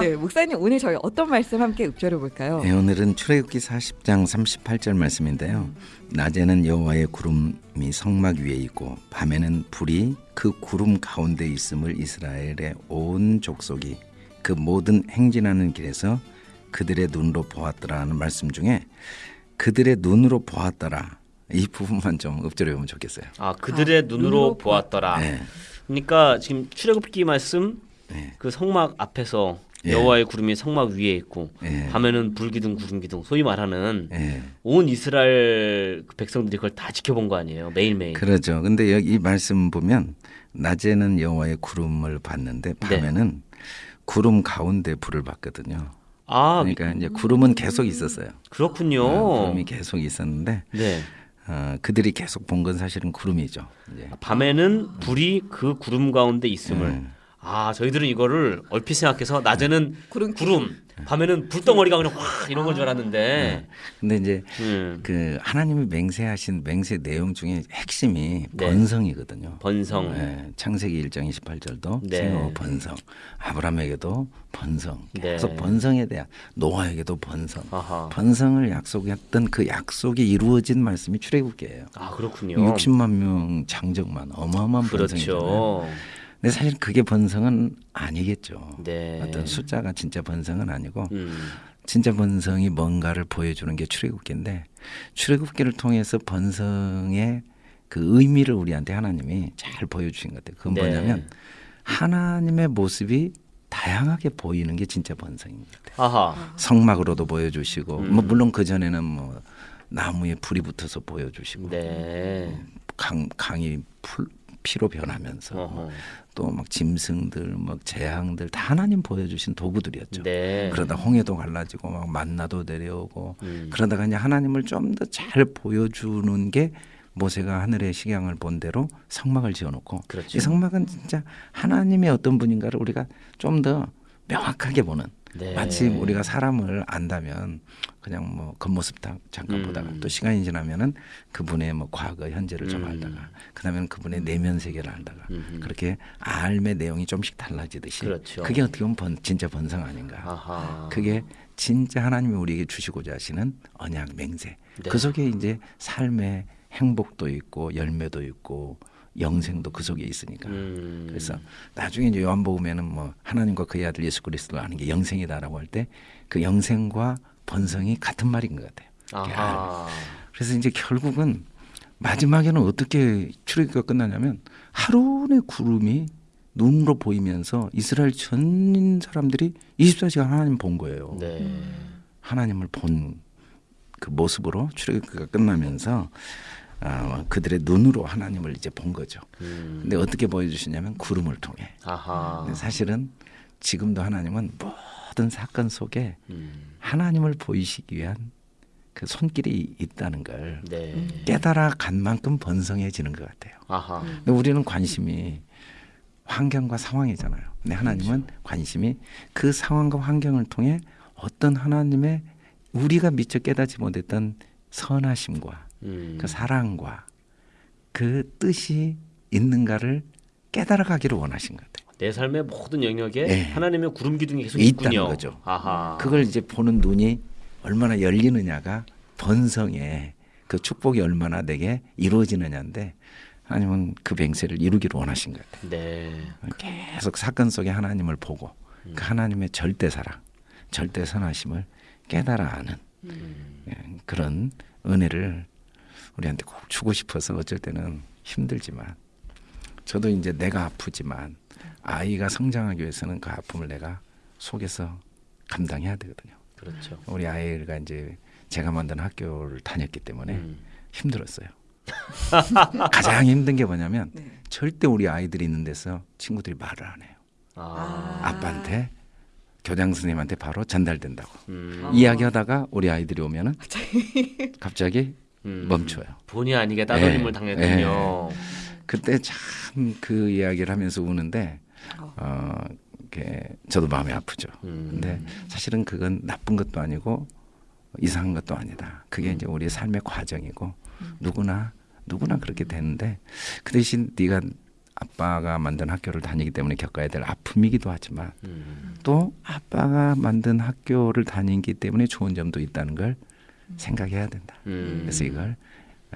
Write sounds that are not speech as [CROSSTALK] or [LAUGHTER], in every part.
네, 목사님 오늘 저희 어떤 말씀 함께 읊조려 볼까요? 네, 오늘은 출애굽기 40장 38절 말씀인데요. 낮에는 여호와의 구름이 성막 위에 있고 밤에는 불이 그 구름 가운데 있음을 이스라엘의 온 족속이 그 모든 행진하는 길에서 그들의 눈으로 보았더라는 말씀 중에 그들의 눈으로 보았더라 이 부분만 좀 읊조려 보면 좋겠어요. 아 그들의 아, 눈으로, 눈으로 보았더라. 네. 그러니까 지금 출애굽기 말씀 네. 그 성막 앞에서 예. 여호와의 구름이 성막 위에 있고 예. 밤에는 불기둥 구름기둥 소위 말하는 예. 온 이스라엘 그 백성들이 그걸 다 지켜본 거 아니에요 매일매일. 그러죠. 근데 여기 이 말씀 보면 낮에는 여호와의 구름을 봤는데 밤에는 구름 가운데 불을 봤거든요. 아 그러니까 이제 구름은 계속 있었어요. 그렇군요. 어, 구름이 계속 있었는데 네. 어, 그들이 계속 본 건 사실은 구름이죠. 이제. 밤에는 불이 그 구름 가운데 있음을 음. 아 저희들은 이거를 얼핏 생각해서 낮에는 구름 구름 밤에는 불덩어리가 그냥 확 이런 건줄 알았는데 근데 이제 음, 그 하나님이 맹세하신 맹세 내용 중에 핵심이 네. 번성이거든요. 번성 네, 창세기 1장 28절도 네. 생어 번성, 아브라함에게도 번성, 계속 네. 번성에 대한 노아에게도 번성, 아하 번성을 약속했던 그 약속이 이루어진 말씀이 출애굽기예요. 아 그렇군요 60만 명 장정만 어마어마한 번성이잖아요. 근데 사실 그게 번성은 아니겠죠. 네 어떤 숫자가 진짜 번성은 아니고 음, 진짜 번성이 뭔가를 보여주는 게 출애굽기인데 출애굽기를 통해서 번성의 그 의미를 우리한테 하나님이 잘 보여주신 것 같아요. 그건 네. 뭐냐면 하나님의 모습이 다양하게 보이는 게 진짜 번성인 것 같아요. 아하 성막으로도 보여주시고 음. 뭐 물론 그 전에는 뭐 나무에 불이 붙어서 보여주시고 네 강 강이 풀, 피로 변하면서 어허. 또막 짐승들, 막 재앙들 다 하나님 보여주신 도구들이었죠. 네 그러다 홍해도 갈라지고 막 만나도 내려오고 음. 그러다가 이제 하나님을 좀 더 잘 보여주는 게 모세가 하늘의 식양을 본 대로 성막을 지어놓고 그렇죠. 이 성막은 진짜 하나님의 어떤 분인가를 우리가 좀 더 명확하게 보는 네. 마치 우리가 사람을 안다면 그냥 뭐 겉모습 다 잠깐 음. 보다가 또 시간이 지나면은 그분의 뭐 과거 현재를 좀 음. 알다가 그다음에는 그분의 내면 세계를 알다가 음흠. 그렇게 알의 내용이 좀씩 달라지듯이 그렇죠. 게 어떻게 보면 번, 진짜 번성 아닌가 아하 그게 진짜 하나님이 우리에게 주시고자 하시는 언약 맹세 네. 그 속에 이제 삶의 행복도 있고 열매도 있고 영생도 그 속에 있으니까 음. 그래서 나중에 이제 요한복음에는 뭐 하나님과 그의 아들 예수 그리스도를 아는 게 영생이다라고 할 때 그 영생과 번성이 같은 말인 것 같아요. 아하 그래서 이제 결국은 마지막에는 어떻게 출애굽기가 끝나냐면 하루의 구름이 눈으로 보이면서 이스라엘 전 사람들이 24시간 하나님 본 거예요. 네 하나님을 본 그 모습으로 출애굽기가 끝나면서 아, 그들의 눈으로 하나님을 이제 본 거죠. 음. 근데 어떻게 보여주시냐면 구름을 통해. 사실은 지금도 하나님은 모든 사건 속에 음. 하나님을 보이시기 위한 그 손길이 있다는 걸 네 깨달아 간 만큼 번성해지는 것 같아요. 아하 근데 우리는 관심이 환경과 상황이잖아요. 근데 하나님은 관심이 그 상황과 환경을 통해 어떤 하나님의 우리가 미처 깨닫지 못했던 선하심과 음. 그 사랑과 그 뜻이 있는가를 깨달아 가기를 원하신 것 같아요. 내 삶의 모든 영역에 네. 하나님의 구름 기둥이 계속 있다는 있군요. 거죠. 아하. 그걸 이제 보는 눈이 얼마나 열리느냐가 번성의 그 축복이 얼마나 내게 이루어지느냐인데 하나님은 그 맹세를 이루기를 원하신 것 같아요. 네. 계속 사건 속에 하나님을 보고 그 하나님의 절대 사랑, 절대 선하심을 깨달아 아는 예, 그런 은혜를 우리한테 꼭 주고 싶어서 어쩔 때는 힘들지만 저도 이제 내가 아프지만 아이가 성장하기 위해서는 그 아픔을 내가 속에서 감당해야 되거든요. 그렇죠. 우리 아이가 이제 제가 만든 학교를 다녔기 때문에 음. 힘들었어요. [LAUGHS] 가장 힘든 게 뭐냐면 네. 절대 우리 아이들이 있는 데서 친구들이 말을 안 해요. 아. 아빠한테 교장 선생님한테 바로 전달된다고 음. 이야기하다가 우리 아이들이 오면은 갑자기 음. 멈춰요. 본의 아니게 따돌림을 네. 당했군요. 그때 참 그 이야기를 하면서 우는데 어. 어 이렇게 저도 마음이 아프죠. 음. 근데 사실은 그건 나쁜 것도 아니고 이상한 것도 아니다. 그게 음. 이제 우리의 삶의 과정이고 누구나 누구나 그렇게 되는데 그 대신 네가 아빠가 만든 학교를 다니기 때문에 겪어야 될 아픔이기도 하지만 음. 또 아빠가 만든 학교를 다니기 때문에 좋은 점도 있다는 걸 생각해야 된다. 음. 그래서 이걸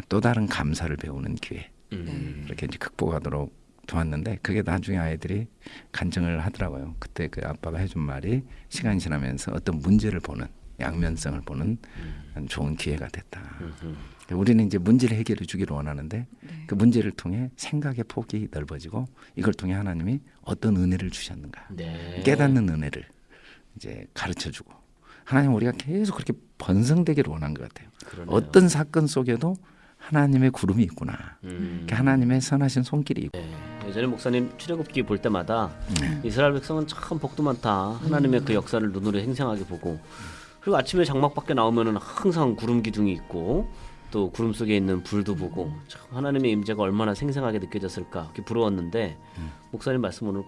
또 다른 감사를 배우는 기회 음. 이렇게 이제 극복하도록 도왔는데 그게 나중에 아이들이 간증을 하더라고요. 그때 그 아빠가 해준 말이 시간이 지나면서 어떤 문제를 보는 양면성을 보는 좋은 기회가 됐다. 음. 우리는 이제 문제를 해결해 주기를 원하는데 네. 그 문제를 통해 생각의 폭이 넓어지고 이걸 통해 하나님이 어떤 은혜를 주셨는가 네. 깨닫는 은혜를 이제 가르쳐 주고 하나님 우리가 계속 그렇게 번성되기를 원한 것 같아요. 그러네요. 어떤 사건 속에도 하나님의 구름이 있구나. 음. 하나님의 선하신 손길이 있고 네. 예전에 목사님 출애굽기 볼 때마다 네. 이스라엘 백성은 참 복도 많다. 하나님의 그 역사를 눈으로 행생하게 보고 그리고 아침에 장막 밖에 나오면은 항상 구름 기둥이 있고 또 구름 속에 있는 불도 보고 참 하나님의 임재가 얼마나 생생하게 느껴졌을까 그렇게 부러웠는데 목사님 말씀 오늘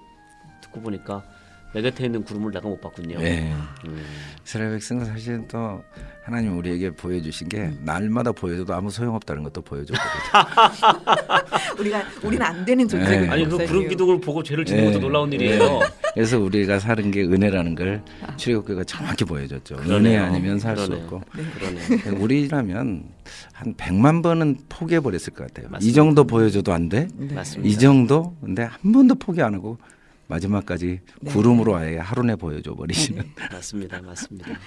듣고 보니까 내 곁에 있는 구름을 내가 못 봤군요. 네. 음. 이스라엘 백성은 사실 또 하나님 우리에게 보여주신 게 날마다 보여줘도 아무 소용없다는 것도 보여줬거든요. [LAUGHS] 우리가 우리는 안 되는 네. 존재군요. 아니 그. 구름 기둥을 보고 죄를 짓는 것도 네. 놀라운 일이에요. 그래서 우리가 사는 게 은혜라는 걸 출애굽기가 정확히 보여줬죠. 은혜 그러네요. 아니면 살 수. 없고. 그러네. 우리라면 한 100만 번은 포기해 버렸을 것 같아요. 이 맞습니다. 정도 보여줘도 안 돼? 맞습니다. 이 정도? 근데 한 번도 포기 안 하고 마지막까지 네. 구름으로 아예 하루 내 보여줘 버리시는 맞습니다. 맞습니다.